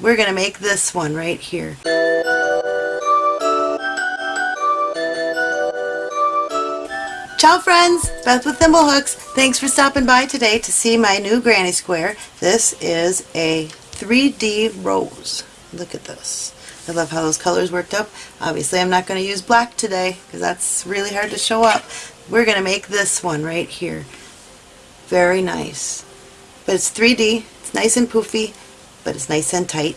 we're going to make this one right here. Ciao friends, Beth with Thimblehooks. Thanks for stopping by today to see my new granny square. This is a 3D rose. Look at this. I love how those colors worked up. Obviously I'm not going to use black today because that's really hard to show up. We're going to make this one right here. Very nice. But it's 3D, it's nice and poofy, but it's nice and tight.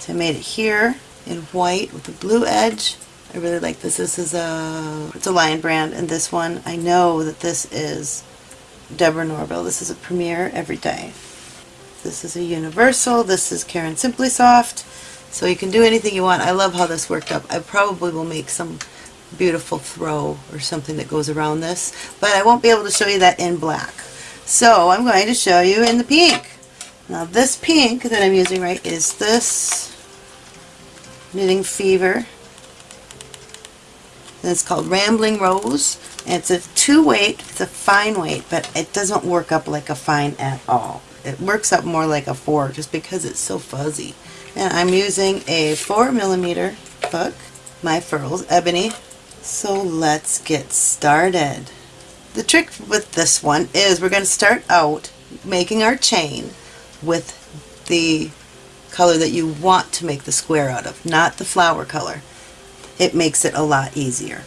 So I made it here in white with a blue edge I really like this. This is a, it's a Lion brand, and this one, I know that this is Deborah Norville. This is a Premier Everyday. This is a Universal. This is Caron Simply Soft. So you can do anything you want. I love how this worked up. I probably will make some beautiful throw or something that goes around this, but I won't be able to show you that in black. So I'm going to show you in the pink. Now this pink that I'm using right is this Knitting Fever and it's called Rambling Rose. And it's a two weight, it's a fine weight, but it doesn't work up like a fine at all. It works up more like a four just because it's so fuzzy. And I'm using a four millimeter hook, my furls, ebony. So let's get started. The trick with this one is we're going to start out making our chain with the color that you want to make the square out of, not the flower color it makes it a lot easier.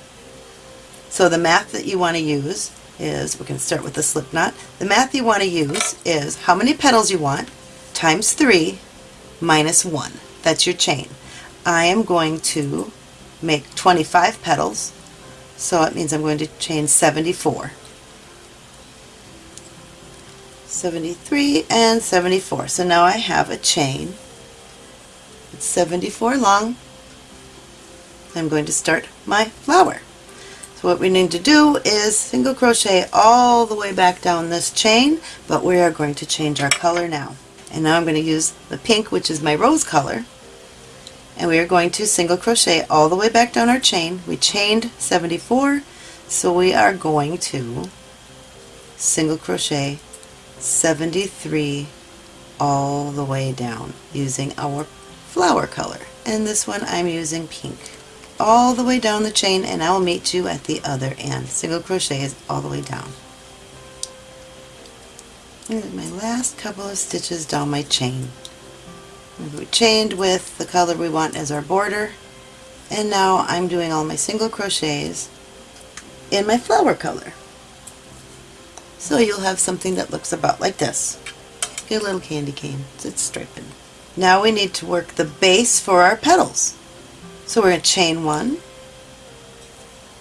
So the math that you want to use is, going to start with the slip knot. The math you want to use is how many petals you want times 3 minus 1. That's your chain. I am going to make 25 petals, so it means I'm going to chain 74. 73 and 74. So now I have a chain. It's 74 long, I'm going to start my flower. So what we need to do is single crochet all the way back down this chain, but we are going to change our color now. And now I'm going to use the pink, which is my rose color, and we are going to single crochet all the way back down our chain. We chained 74, so we are going to single crochet 73 all the way down using our flower color. And this one I'm using pink all the way down the chain and I will meet you at the other end. Single crochet is all the way down. And my last couple of stitches down my chain. We chained with the color we want as our border and now I'm doing all my single crochets in my flower color. So you'll have something that looks about like this. A little candy cane. It's striping. Now we need to work the base for our petals. So we're going to chain one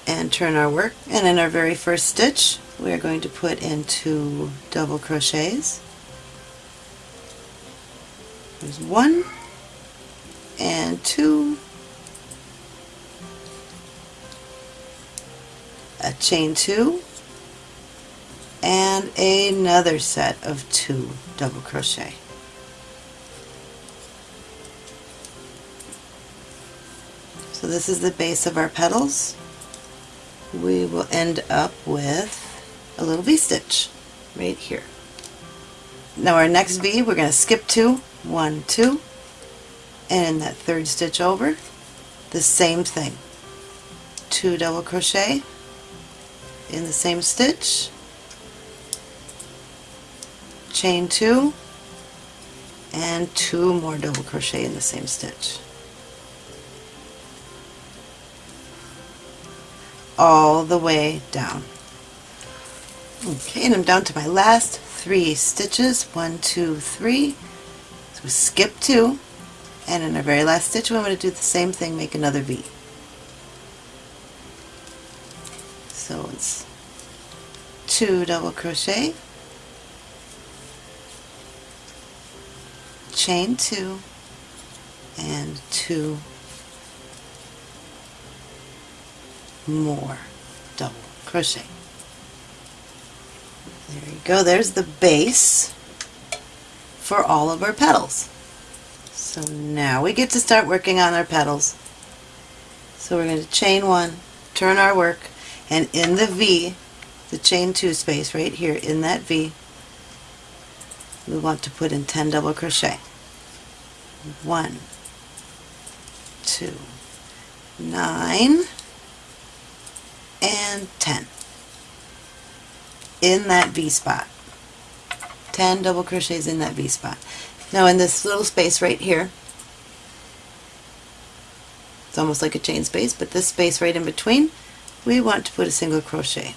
and turn our work and in our very first stitch we're going to put in two double crochets. There's one and two a chain two and another set of two double crochet. So this is the base of our petals. We will end up with a little V-stitch right here. Now our next V we're going to skip two, one, two, and in that third stitch over, the same thing. Two double crochet in the same stitch, chain two, and two more double crochet in the same stitch. all the way down. Okay, and I'm down to my last three stitches. One, two, three. So we skip two, and in our very last stitch, I'm going to do the same thing, make another V. So it's two double crochet, chain two, and two more double crochet. There you go, there's the base for all of our petals. So now we get to start working on our petals. So we're going to chain one, turn our work, and in the V, the chain two space right here in that V, we want to put in 10 double crochet. One, two, nine, and 10 in that V spot. 10 double crochets in that V spot. Now in this little space right here, it's almost like a chain space, but this space right in between, we want to put a single crochet.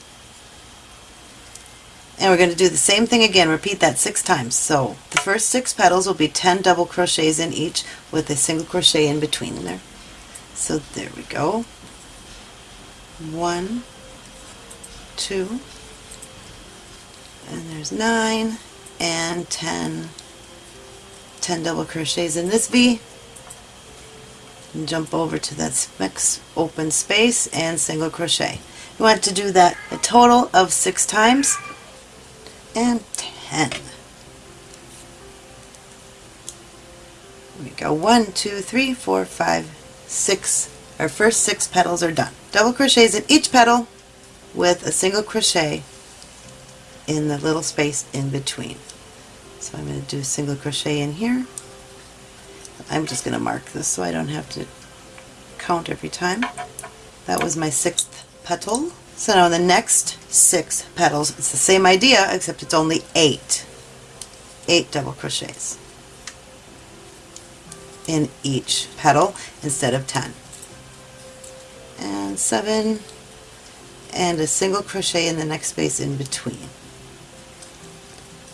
And we're going to do the same thing again, repeat that six times. So the first six petals will be 10 double crochets in each with a single crochet in between there. So there we go. One, two, and there's nine and 10, 10 double crochets in this V and jump over to that next open space and single crochet. You want to do that a total of six times and 10. we go. One, two, three, four, five, six. Our first six petals are done. Double crochets in each petal with a single crochet in the little space in between. So I'm going to do a single crochet in here. I'm just going to mark this so I don't have to count every time. That was my sixth petal. So now in the next six petals, it's the same idea except it's only eight. Eight double crochets in each petal instead of 10. And seven, and a single crochet in the next space in between.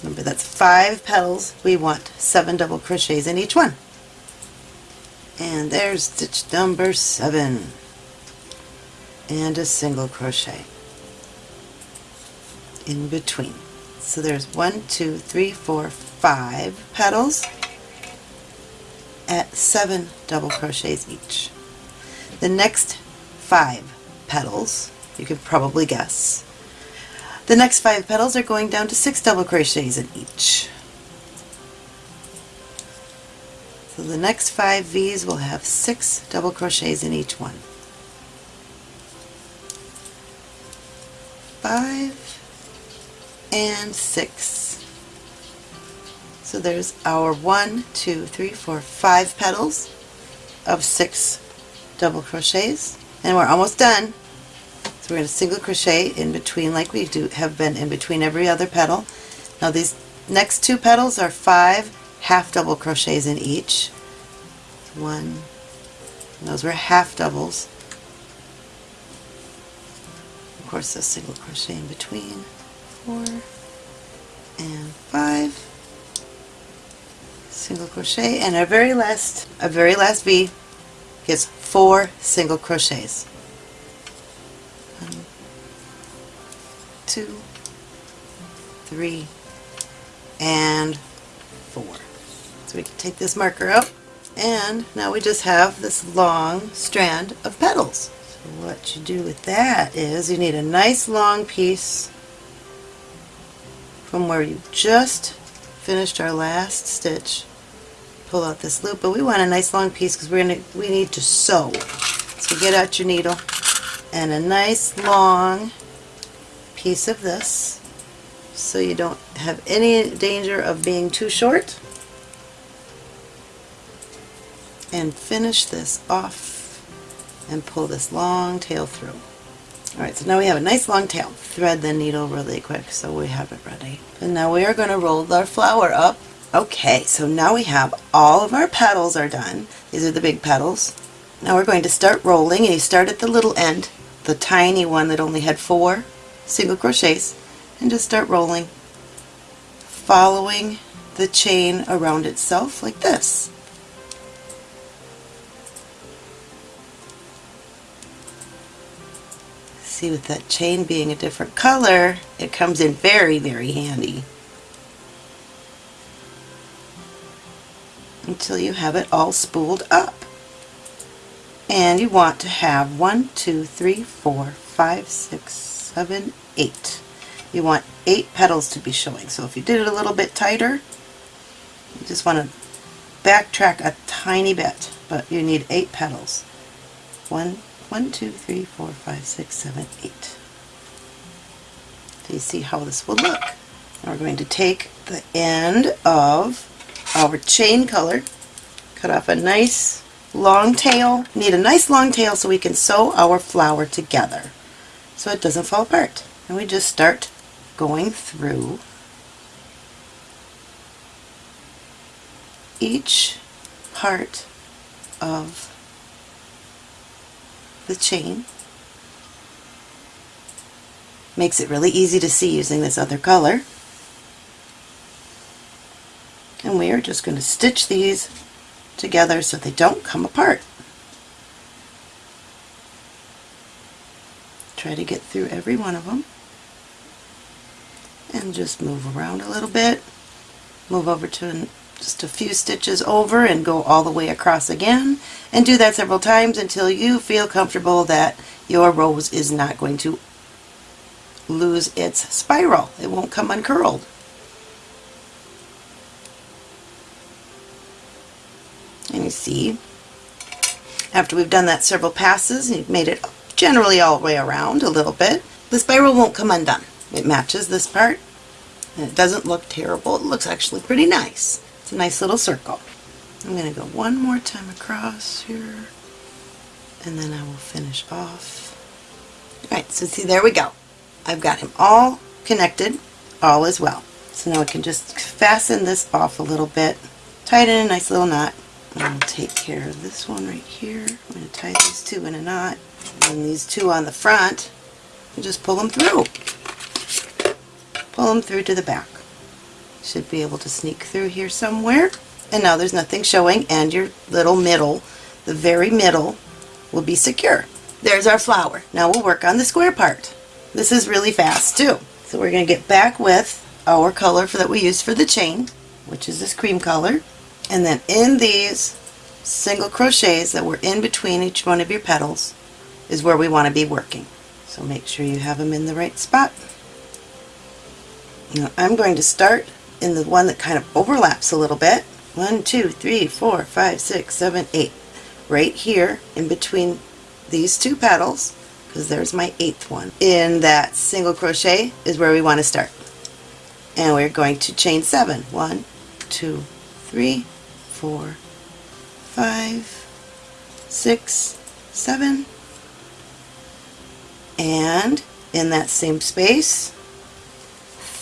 Remember that's five petals, we want seven double crochets in each one. And there's stitch number seven. And a single crochet in between. So there's one, two, three, four, five petals at seven double crochets each. The next five petals, you can probably guess, the next five petals are going down to six double crochets in each. So the next five V's will have six double crochets in each one. Five and six. So there's our one, two, three, four, five petals of six double crochets and we're almost done. So we're going to single crochet in between like we do have been in between every other petal. Now these next two petals are five half double crochets in each. One, those were half doubles. Of course a single crochet in between. Four and five. Single crochet and our very last, our very last V gets four single crochets. two, three, and four. So we can take this marker out and now we just have this long strand of petals. What you do with that is you need a nice long piece from where you just finished our last stitch. Pull out this loop, but we want a nice long piece because we're gonna we need to sew. So get out your needle and a nice long piece of this so you don't have any danger of being too short and finish this off and pull this long tail through. Alright, so now we have a nice long tail. Thread the needle really quick so we have it ready. And now we are going to roll our flower up. Okay, so now we have all of our petals are done. These are the big petals. Now we're going to start rolling and you start at the little end, the tiny one that only had four single crochets and just start rolling following the chain around itself like this. See with that chain being a different color it comes in very very handy until you have it all spooled up and you want to have one, two, three, four, five, six, seven, eight. You want eight petals to be showing. So if you did it a little bit tighter, you just want to backtrack a tiny bit, but you need eight petals. One, one, two, three, four, five, six, seven, eight. Do you see how this will look? Now we're going to take the end of our chain color, cut off a nice long tail. Need a nice long tail so we can sew our flower together so it doesn't fall apart. And we just start going through each part of the chain. Makes it really easy to see using this other color. And we are just going to stitch these together so they don't come apart. Try to get through every one of them. And just move around a little bit. Move over to just a few stitches over and go all the way across again. And do that several times until you feel comfortable that your rose is not going to lose its spiral. It won't come uncurled. And you see, after we've done that several passes, you've made it generally all the way around a little bit, the spiral won't come undone. It matches this part, and it doesn't look terrible. It looks actually pretty nice. It's a nice little circle. I'm going to go one more time across here, and then I will finish off. Alright, so see, there we go. I've got him all connected, all as well. So now we can just fasten this off a little bit, tie it in a nice little knot, and take care of this one right here. I'm going to tie these two in a knot, and these two on the front, and just pull them through. Pull them through to the back. Should be able to sneak through here somewhere. And now there's nothing showing, and your little middle, the very middle, will be secure. There's our flower. Now we'll work on the square part. This is really fast too. So we're going to get back with our color for, that we used for the chain, which is this cream color. And then in these single crochets that were in between each one of your petals is where we want to be working. So make sure you have them in the right spot. Now I'm going to start in the one that kind of overlaps a little bit. One, two, three, four, five, six, seven, eight. Right here in between these two petals, because there's my eighth one. In that single crochet is where we want to start. And we're going to chain seven. One, two, three, four, five, six, seven, and in that same space,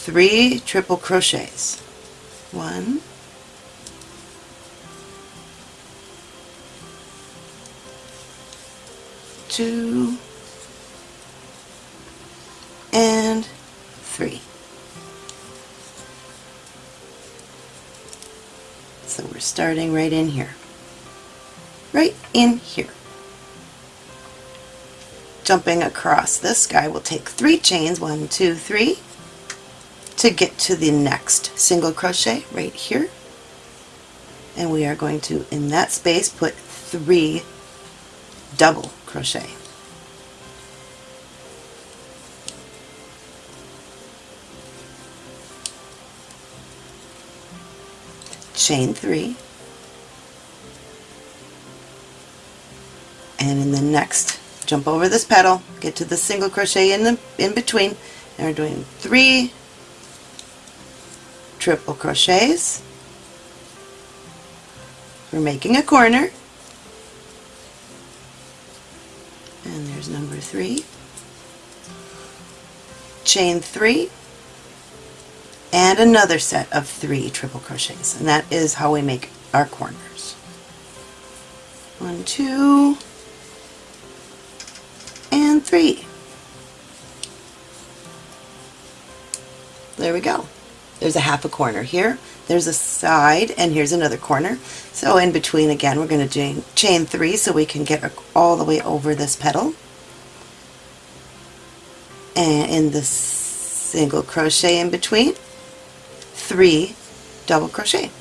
three triple crochets. One, two, and three. So we're starting right in here. Right in here. Jumping across this guy we'll take three chains, one, two, three, to get to the next single crochet right here. And we are going to, in that space, put three double crochet. chain three and in the next jump over this petal get to the single crochet in the in between and we're doing three triple crochets we're making a corner and there's number three chain three and another set of three triple crochets and that is how we make our corners. One, two, and three. There we go. There's a half a corner here. There's a side and here's another corner. So in between again we're going to chain three so we can get all the way over this petal. And in the single crochet in between three double crochet.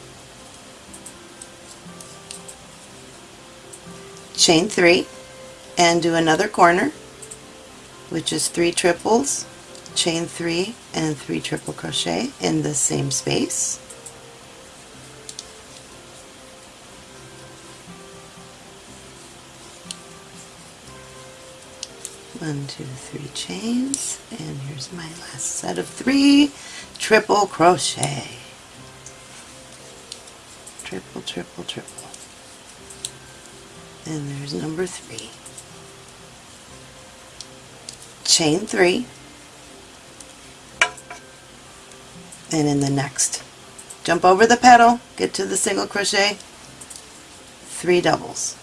Chain three and do another corner which is three triples, chain three and three triple crochet in the same space. One, two, three chains, and here's my last set of three triple crochet. Triple, triple, triple. and there's number three. Chain three, and in the next, jump over the petal, get to the single crochet, three doubles.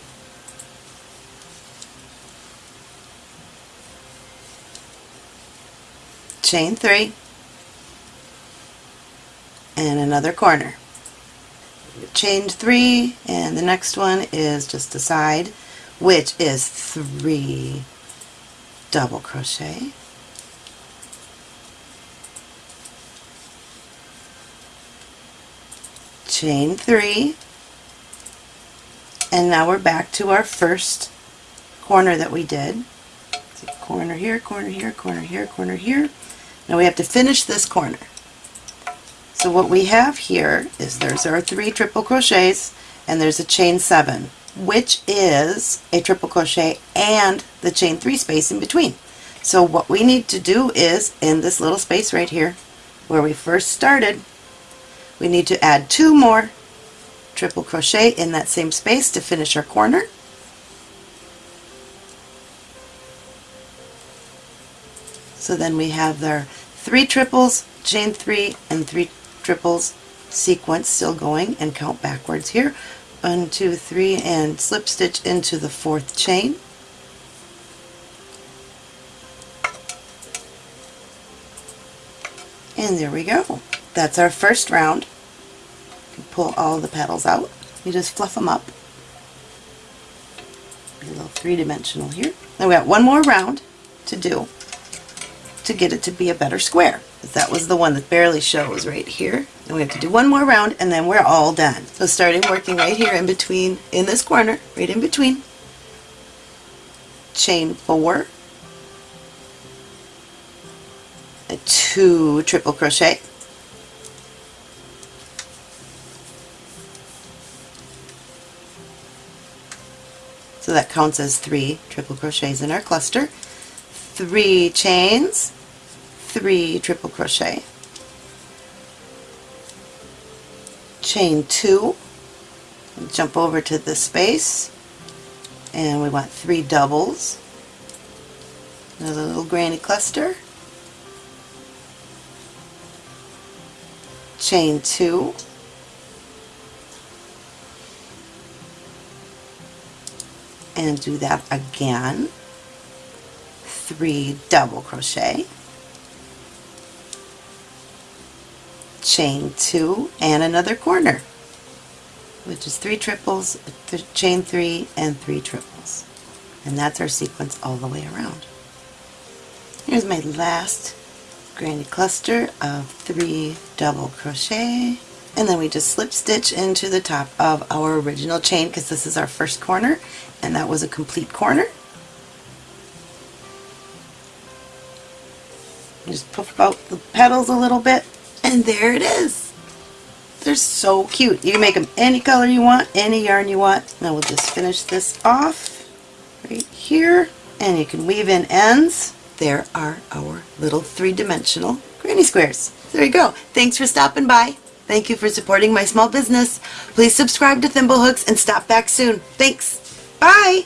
Chain three, and another corner. Chain three, and the next one is just a side, which is three double crochet. Chain three, and now we're back to our first corner that we did. Corner here, corner here, corner here, corner here. Now we have to finish this corner. So what we have here is there's our three triple crochets and there's a chain seven which is a triple crochet and the chain three space in between. So what we need to do is in this little space right here where we first started we need to add two more triple crochet in that same space to finish our corner. So then we have our three triples, chain three, and three triples sequence still going and count backwards here. One, two, three, and slip stitch into the fourth chain. And there we go. That's our first round. Pull all the petals out. You just fluff them up. A little three-dimensional here. Now we got one more round to do to get it to be a better square. That was the one that barely shows right here. And we have to do one more round and then we're all done. So starting working right here in between, in this corner, right in between, chain four, two triple crochet, So that counts as three triple crochets in our cluster. Three chains, three triple crochet, chain two, jump over to the space, and we want three doubles, another little granny cluster, chain two, and do that again. Three double crochet. Chain two and another corner which is three triples th chain three and three triples. And that's our sequence all the way around. Here's my last granny cluster of three double crochet and then we just slip stitch into the top of our original chain because this is our first corner and that was a complete corner Just puff out the petals a little bit, and there it is. They're so cute. You can make them any color you want, any yarn you want. Now we'll just finish this off right here, and you can weave in ends. There are our little three-dimensional granny squares. There you go. Thanks for stopping by. Thank you for supporting my small business. Please subscribe to Thimblehooks and stop back soon. Thanks. Bye.